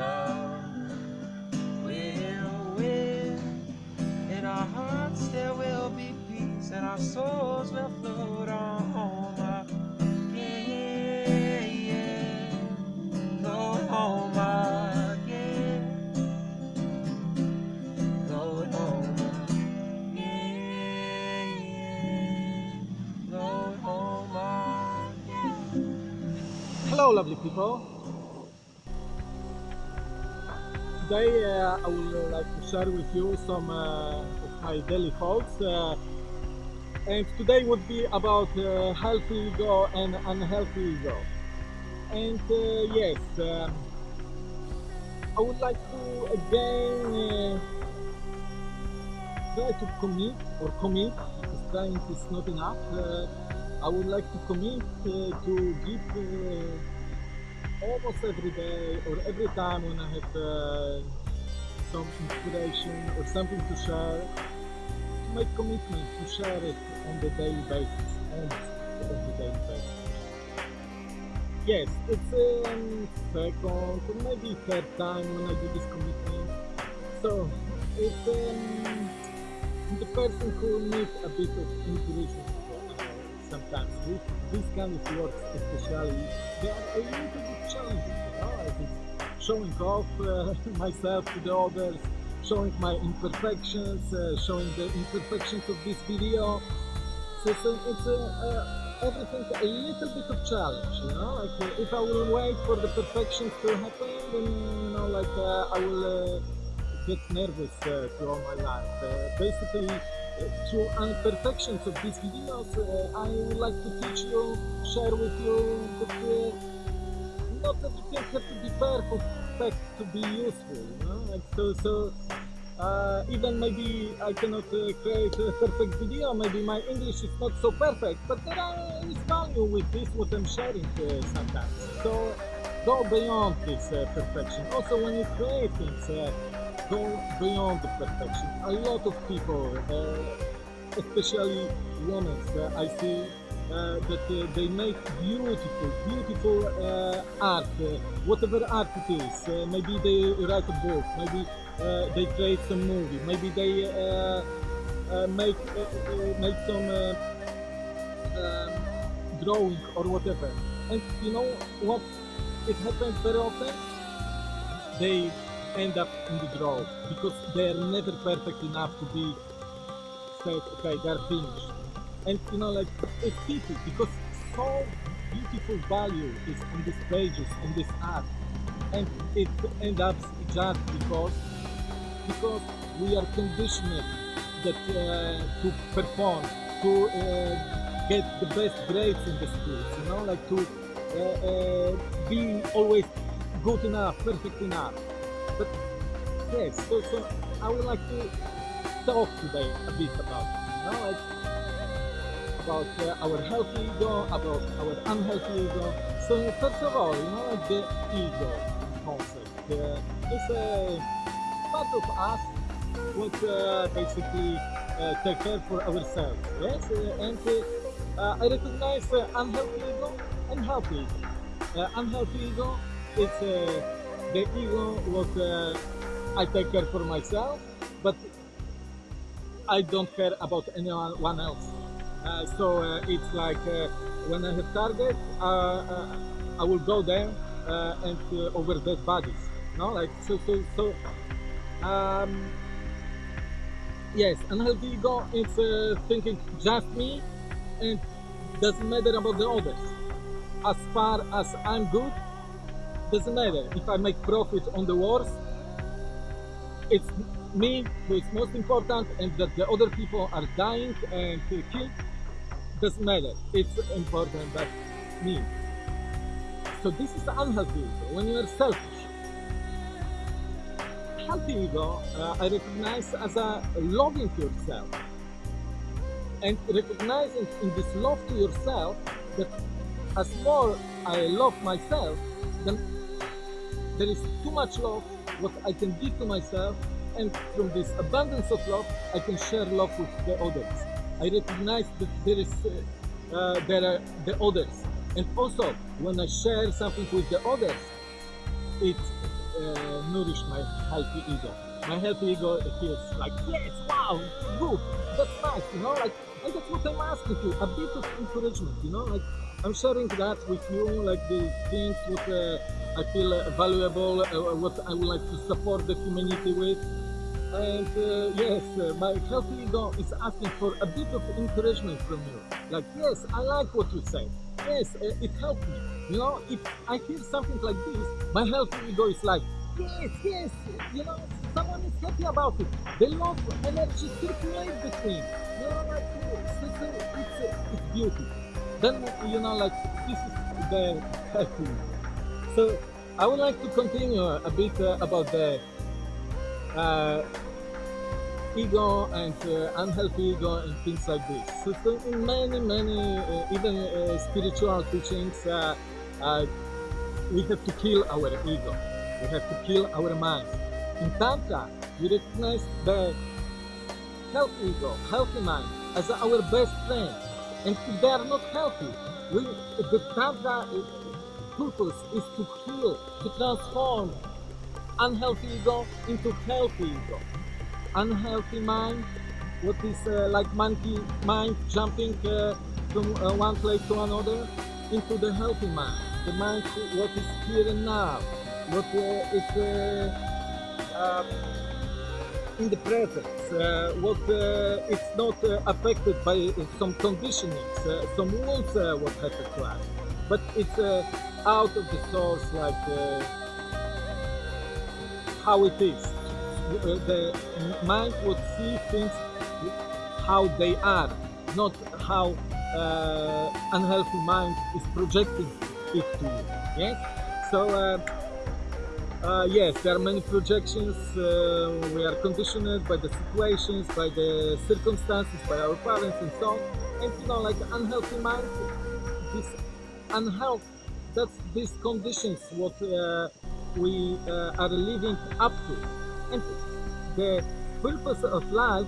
love will win. In our hearts there will be peace, and our souls will float on home. Yeah, float home again. Home again. Home again. Hello, lovely people. Today uh, I would like to share with you some uh, of my daily thoughts. Uh, and today would be about uh, healthy ego and unhealthy ego. And uh, yes, um, I would like to again uh, try to commit or commit, because trying is not enough. I would like to commit to give almost every day or every time when I have uh, some inspiration or something to share, to make commitment to share it on the daily basis, almost on the daily basis. Yes, it's um, second or maybe third time when I do this commitment. So it's um, the person who needs a bit of inspiration uh, sometimes with this kind of work especially they are a little bit challenging you know it's showing off uh, myself to the others showing my imperfections uh, showing the imperfections of this video. So, so it's uh, everything a little bit of challenge you know? Like uh, if i will wait for the perfections to happen then you know like uh, i will uh, get nervous uh, throughout my life. Basically through imperfections of these videos, I would like to teach you, share with you that not everything have to be perfect to be useful. You know? like so, so uh, even maybe I cannot uh, create a perfect video, maybe my English is not so perfect, but there are, is value with this what I'm sharing uh, sometimes. So go beyond this uh, perfection. Also, when you create things. Uh, go beyond the perfection. A lot of people, uh, especially women, I see that uh, they make beautiful, beautiful uh, art, uh, whatever art it is. Uh, maybe they write a book, maybe uh, they create some movie, maybe they uh, uh, make uh, uh, make some uh, um, drawing or whatever. And you know what? It happens very often. They end up in the draw because they are never perfect enough to be said, okay, they're finished. And you know, like it's pity because so beautiful value is on these pages, on this art, and it ends up just because because we are conditioned that uh, to perform, to uh, get the best grades in the schools, you know, like to uh, uh, be always good enough, perfect enough. But yes, so, so I would like to talk today a bit about you know, like about uh, our healthy ego, about our unhealthy ego. So first of all, you know, like the ego concept uh, is a part of us what uh, basically uh, take care for ourselves. Yes, uh, and uh, uh, I recognize unhealthy ego and healthy ego. Unhealthy ego is the ego what I take care for myself, but I don't care about anyone else. Uh, so uh, it's like uh, when I have target, I will go there and over dead bodies. No, like so, so, so. Um, yes, unhealthy ego is thinking just me and doesn't matter about the others. As far as I'm good, doesn't matter if I make profit on the wars. It's me who is most important, and that the other people are dying and killed doesn't matter. It's important that me. So this is unhealthy ego when you are selfish. Healthy ego, uh, I recognize as a loving to yourself, and recognizing in this love to yourself that as more I love myself, then there is too much love what I can give to myself and from this abundance of love I can share love with the others. I recognize that there is uh, uh, there are the others and also when I share something with the others it uh, nourish my healthy ego. My healthy ego feels like, yes, wow, good, that's nice, you know, like, and that's what I'm asking you, a bit of encouragement, you know, like, I'm sharing that with you, like the things what uh, I feel valuable, uh, what I would like to support the humanity with. And uh, yes, uh, my healthy ego is asking for a bit of encouragement from you. Like, yes, I like what you say. Yes, uh, it helped me. You know, if I hear something like this, my healthy ego is like, yes, yes, you know, someone is happy about it. The love energy circulate between. You know, like, it's, it's, it's beauty. Then, you know, like, this is the healthy. So, I would like to continue a bit uh, about the uh, ego and uh, unhealthy ego and things like this. So, so in many, many, uh, even uh, spiritual teachings, uh, uh, we have to kill our ego. We have to kill our mind. In Tantra, we recognize the healthy ego, healthy mind as our best friend. And if they are not healthy, we, the Tantra purpose is to heal, to transform unhealthy ego into healthy ego. Unhealthy mind, what is uh, like monkey mind jumping uh, from uh, one place to another, into the healthy mind. The mind, what is here and now, what uh, is uh, in the present, uh, what is not affected by some conditionings, some rules what happened to us, but it's out of the source like how it is. The mind would see things how they are, not how uh, unhealthy mind is projecting it to you. Yes. So uh, uh, yes, there are many projections. Uh, we are conditioned by the situations, by the circumstances, by our parents, and so on. And you know, like unhealthy mind, this unhealth, that's these conditions what uh, we uh, are living up to. And the purpose of life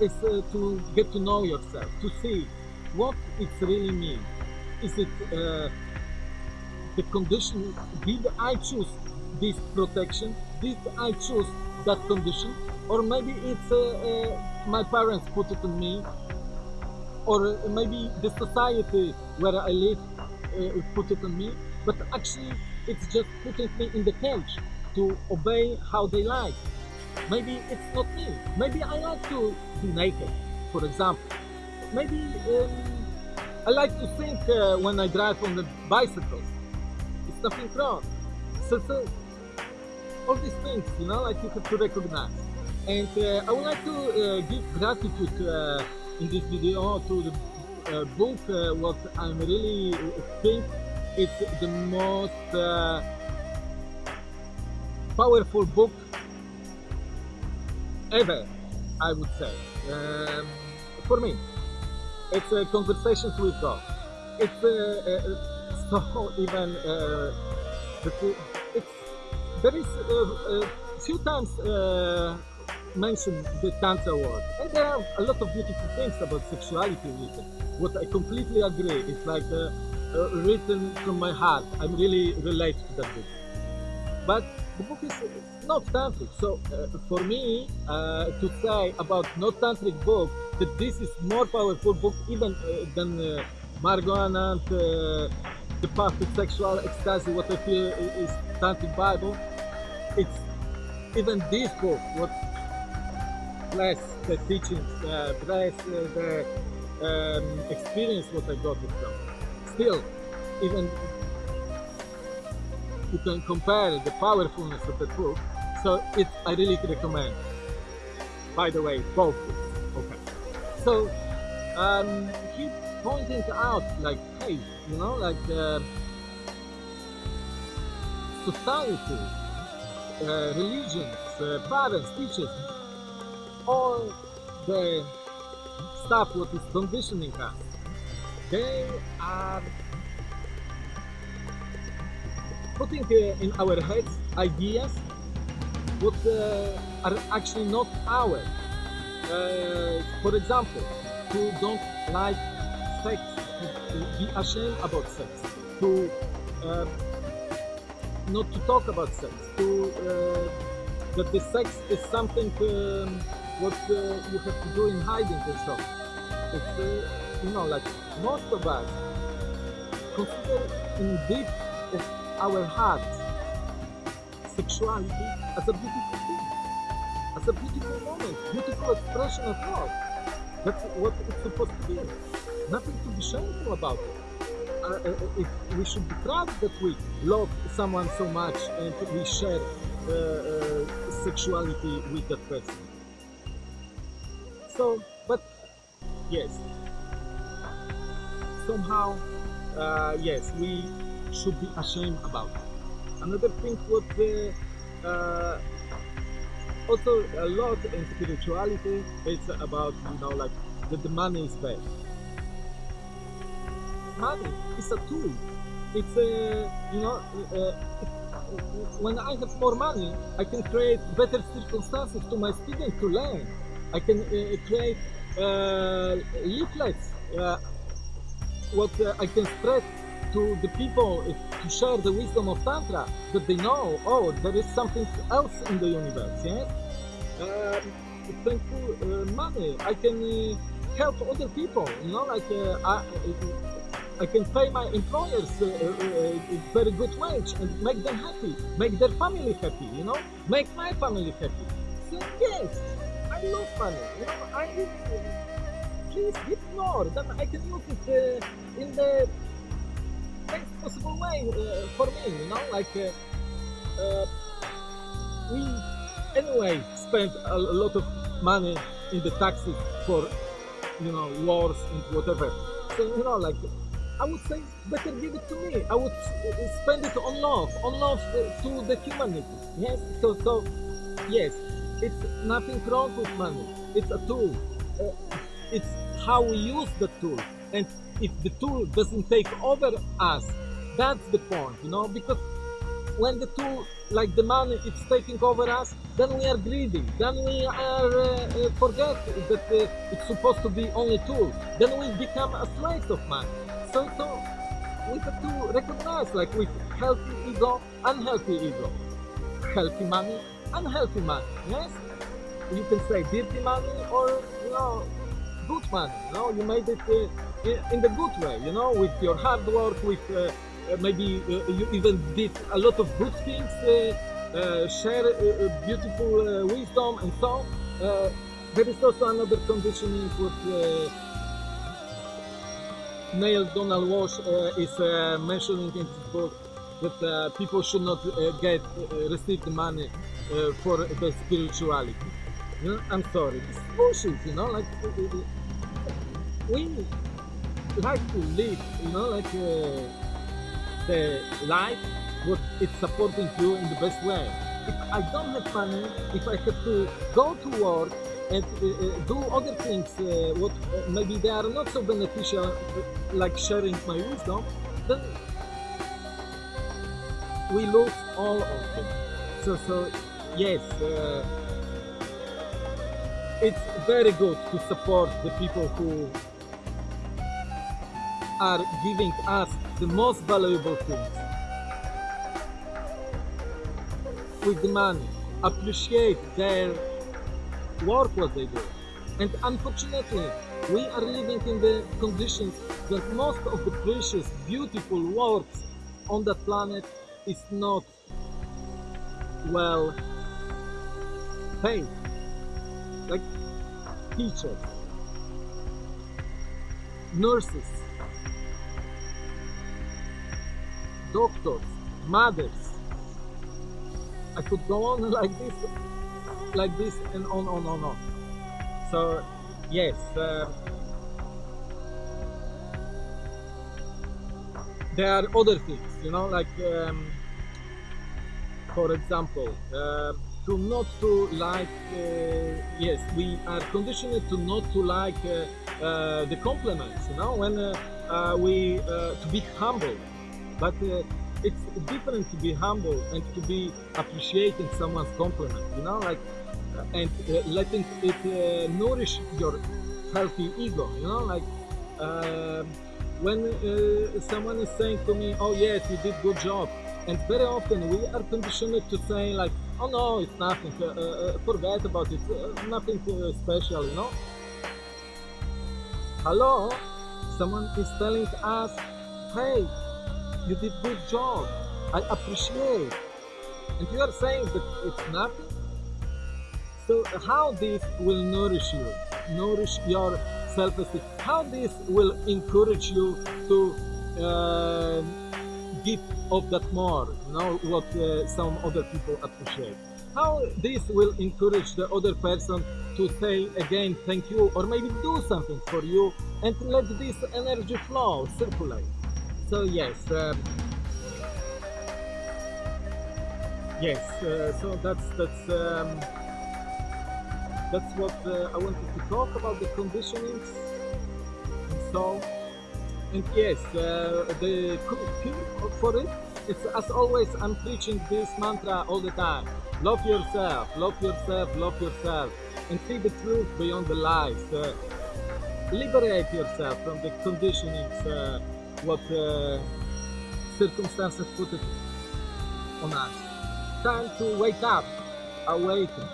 is uh, to get to know yourself, to see what it really means. Is it uh, the condition? Did I choose this protection? Did I choose that condition? Or maybe it's uh, uh, my parents put it on me, or maybe the society where I live uh, put it on me. But actually, it's just putting me in the cage to obey how they like. Maybe it's not me. Maybe I like to be naked, for example. Maybe um, I like to think uh, when I drive on the bicycle. It's nothing wrong. So, so all these things, you know, like you have to recognize. And uh, I would like to uh, give gratitude uh, in this video to the uh, book. Uh, what I'm really think it's the most uh, powerful book ever, I would say. Um, for me, it's uh, Conversations with God. It's uh, uh, so even uh, it's there is uh, a few times uh, mentioned the Tantra word, and there are a lot of beautiful things about sexuality written. What I completely agree. It's like uh, uh, written from my heart. I'm really relate to that book. But the book is not tantric. So uh, for me uh, to say about not tantric book that this is more powerful book even uh, than uh, and uh, the path to sexual ecstasy. What I feel is tantric Bible. It's even this book. What bless the teachings, uh, bless the um, experience what I got it from. Still, even you can compare the powerfulness of the book. So it, I really recommend. By the way, both. Okay. So um, he pointing out like, hey, you know, like uh, society, uh, religions, uh, parents, teachers, all the stuff what is conditioning us, they are putting uh, in our heads ideas what uh, are actually not ours. Uh, for example, who don't like sex, to be ashamed about sex, to uh, not to talk about sex, to uh, that the sex is something um, what uh, you have to do in hiding and so. You know like most of us consider in deep of our hearts sexuality as a beautiful thing, as a beautiful moment, beautiful expression of love. That's what it's supposed to be. Nothing to be shameful about it. Uh, uh, uh we should be proud that we love someone so much and we share uh, uh, sexuality with that person. So, but yes, somehow, uh, yes, we should be ashamed about it. Another thing what uh, also a lot in spirituality it's about you know like that the money is bad. Money is a tool. It's a you know uh, when I have more money I can create better circumstances to my students to learn. I can uh, create uh, leaflets uh, what uh, I can spread to the people to share the wisdom of Tantra, that they know, oh, there is something else in the universe, yes? Uh, thank you, uh, money, I can uh, help other people, you know, like uh, I, I can pay my employers a uh, uh, very good wage and make them happy, make their family happy, you know, make my family happy. So yes, I love money, you know, I give more, then I can use it in the best possible way uh, for me, you know, like uh, uh, we anyway spend a, a, lot of money in the taxes for, you know, wars and whatever. So, you know, like I would say better give it to me. I would uh, spend it on love, on love uh, to the humanity. Yes, so, so, yes, it's nothing wrong with money. It's a tool. Uh, it's how we use the tool. And if the tool doesn't take over us, that's the point, you know, because when the tool, like the money, it's taking over us, then we are greedy, then we are uh, uh, forget that uh, it's supposed to be only tool, then we become a slave of money. So, so we have to recognize, like with healthy ego, unhealthy ego, healthy money, unhealthy money. Yes, you can say dirty money or you know good money. You know, you made it uh, in the good way. You know, with your hard work, with uh, uh maybe uh, you even did a lot of good things, uh, uh share uh, uh, beautiful wisdom, and so. there is also another conditioning what Neale Donald Walsch is mentioning in his book that people should not get receive the money for the spirituality. You know, I'm sorry, this bullshit, you know, like we like to live, you know, like uh, the life, what it's supporting you in the best way. If I don't have money, if I have to go to work and uh, uh do other things, uh, what uh, maybe they are not so beneficial, like sharing my wisdom, then we lose all of them. So, so yes, uh, it's very good to support the people who are giving us the most valuable things. With the money, appreciate their work what they do. And unfortunately, we are living in the conditions that most of the precious, beautiful works on the planet is not well paid. Like teachers, nurses, doctors, mothers. I could go on like this, like this, and on, on, on, on. So, yes. Uh, there are other things, you know, like, um, for example, uh, to not to like, uh, yes, we are conditioned to not to like uh, uh, the compliments, you know, when uh, we, to be humble but uh, it's different to be humble and to be appreciating someone's compliment, you know, like, uh, and uh, letting it uh, nourish your healthy ego, you know, like, um, when uh, someone is saying to me, oh yes, you did good job, And very often we are conditioned to say like, oh no, it's nothing, uh, forget about it, nothing special, you know. Hello, someone is telling us, hey, you did good job, I appreciate. And you are saying that it's nothing. So how this will nourish you, nourish your self-esteem, how this will encourage you to uh, give of that more, you know, what uh, some other people appreciate. How this will encourage the other person to say again thank you or maybe do something for you and let this energy flow, circulate. So yes, um, yes. Uh, so that's that's um, that's what uh, I wanted to talk about the conditionings. And so, and yes, uh, the for it is as always. I'm preaching this mantra all the time. Love yourself, love yourself, love yourself, and see the truth beyond the lies. Uh, liberate yourself from the conditionings, uh, what uh, circumstances put it on us. Time to wake up, awaken.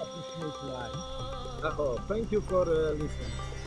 Appreciate life. Oh, thank you for uh, listening.